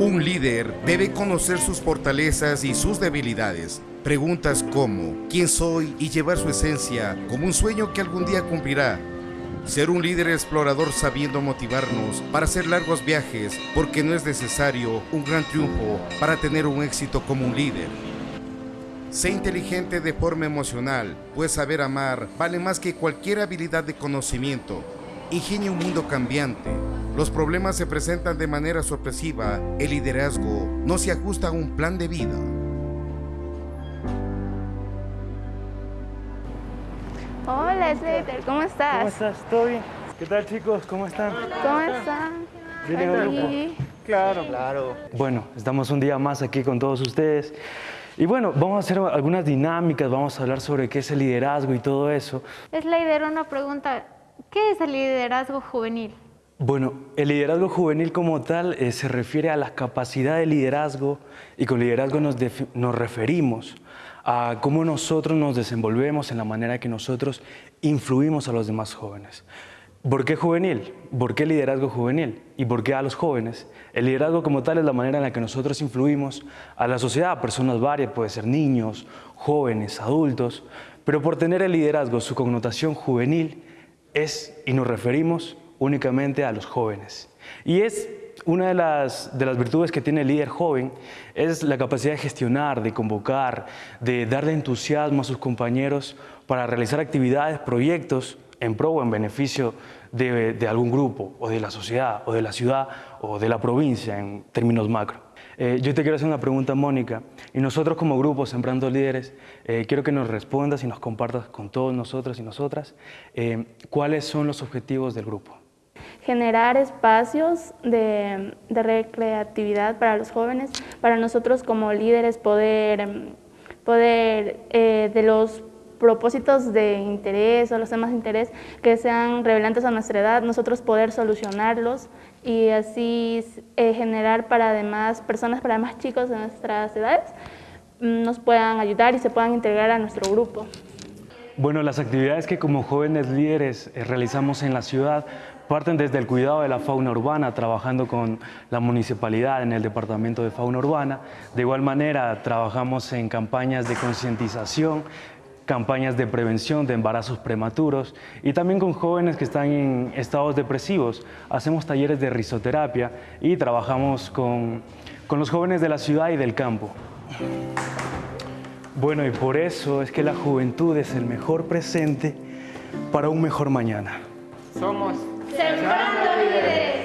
Un líder debe conocer sus fortalezas y sus debilidades. Preguntas como ¿quién soy? y llevar su esencia como un sueño que algún día cumplirá. Ser un líder explorador sabiendo motivarnos para hacer largos viajes porque no es necesario un gran triunfo para tener un éxito como un líder. Sé inteligente de forma emocional, pues saber amar vale más que cualquier habilidad de conocimiento. Ingenio un mundo cambiante. Los problemas se presentan de manera sorpresiva. El liderazgo no se ajusta a un plan de vida. Hola Slater, ¿cómo estás? ¿Cómo estás? ¿Todo bien? ¿Qué tal chicos? ¿Cómo están? ¿Cómo están? ¿Vienen al grupo? Aquí. Claro, claro. Bueno, estamos un día más aquí con todos ustedes. Y bueno, vamos a hacer algunas dinámicas, vamos a hablar sobre qué es el liderazgo y todo eso. Slater, una pregunta. ¿Qué es el liderazgo juvenil? Bueno, el liderazgo juvenil como tal eh, se refiere a la capacidad de liderazgo y con liderazgo nos, nos referimos a cómo nosotros nos desenvolvemos en la manera que nosotros influimos a los demás jóvenes. ¿Por qué juvenil? ¿Por qué liderazgo juvenil? ¿Y por qué a los jóvenes? El liderazgo como tal es la manera en la que nosotros influimos a la sociedad, a personas varias, puede ser niños, jóvenes, adultos, pero por tener el liderazgo, su connotación juvenil es, y nos referimos únicamente a los jóvenes. Y es una de las, de las virtudes que tiene el líder joven, es la capacidad de gestionar, de convocar, de darle entusiasmo a sus compañeros para realizar actividades, proyectos en pro o en beneficio de, de algún grupo, o de la sociedad, o de la ciudad, o de la provincia en términos macro. Eh, yo te quiero hacer una pregunta, Mónica, y nosotros como grupo Sembrando Líderes, eh, quiero que nos respondas y nos compartas con todos nosotros y nosotras eh, cuáles son los objetivos del grupo. Generar espacios de, de recreatividad para los jóvenes, para nosotros como líderes poder, poder eh, de los propósitos de interés o los temas de interés que sean revelantes a nuestra edad, nosotros poder solucionarlos y así eh, generar para demás personas, para demás chicos de nuestras edades, mm, nos puedan ayudar y se puedan integrar a nuestro grupo. Bueno, las actividades que como jóvenes líderes eh, realizamos en la ciudad parten desde el cuidado de la fauna urbana, trabajando con la municipalidad en el departamento de fauna urbana. De igual manera, trabajamos en campañas de concientización, campañas de prevención de embarazos prematuros y también con jóvenes que están en estados depresivos. Hacemos talleres de risoterapia y trabajamos con, con los jóvenes de la ciudad y del campo. Bueno, y por eso es que la juventud es el mejor presente para un mejor mañana. Somos Sembrando líderes.